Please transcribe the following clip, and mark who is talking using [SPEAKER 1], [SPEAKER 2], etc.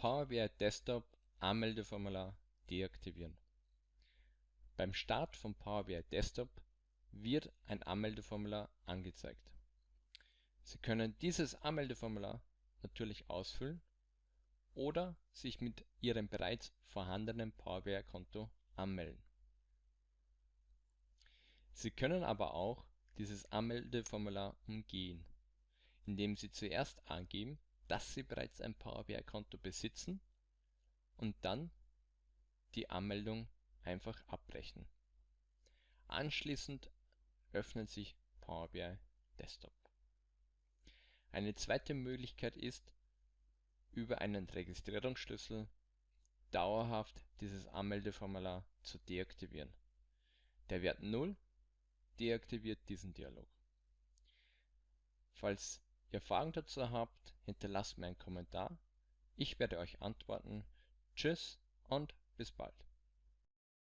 [SPEAKER 1] Power BI Desktop Anmeldeformular deaktivieren. Beim Start von Power BI Desktop wird ein Anmeldeformular angezeigt. Sie können dieses Anmeldeformular natürlich ausfüllen oder sich mit Ihrem bereits vorhandenen Power BI Konto anmelden. Sie können aber auch dieses Anmeldeformular umgehen, indem Sie zuerst angeben, dass Sie bereits ein Power BI Konto besitzen und dann die Anmeldung einfach abbrechen. Anschließend öffnet sich Power BI Desktop. Eine zweite Möglichkeit ist, über einen Registrierungsschlüssel dauerhaft dieses Anmeldeformular zu deaktivieren. Der Wert 0 deaktiviert diesen Dialog. Falls ihr Fragen dazu habt, hinterlasst mir einen Kommentar. Ich werde euch antworten. Tschüss und bis bald.